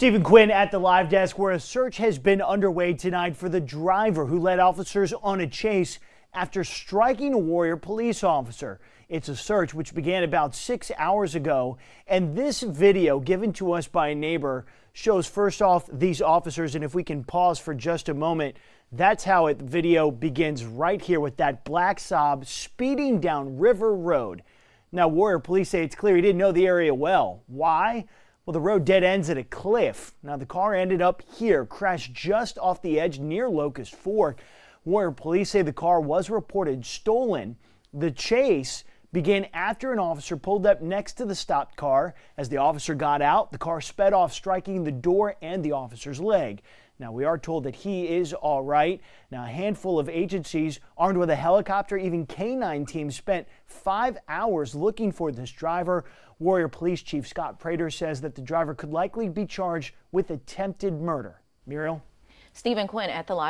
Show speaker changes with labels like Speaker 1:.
Speaker 1: Stephen Quinn at the live desk where a search has been underway tonight for the driver who led officers on a chase after striking a Warrior police officer. It's a search which began about six hours ago, and this video given to us by a neighbor shows first off these officers, and if we can pause for just a moment, that's how it video begins right here with that black Saab speeding down River Road. Now, Warrior police say it's clear he didn't know the area well. Why? Well, the road dead ends at a cliff. Now, the car ended up here, crashed just off the edge near Locust Fork. where police say the car was reported stolen. The chase began after an officer pulled up next to the stopped car. As the officer got out, the car sped off, striking the door and the officer's leg. Now, we are told that he is all right. Now, a handful of agencies armed with a helicopter, even K-9 teams, spent five hours looking for this driver. Warrior Police Chief Scott Prater says that the driver could likely be charged with attempted murder. Muriel?
Speaker 2: Stephen Quinn at the live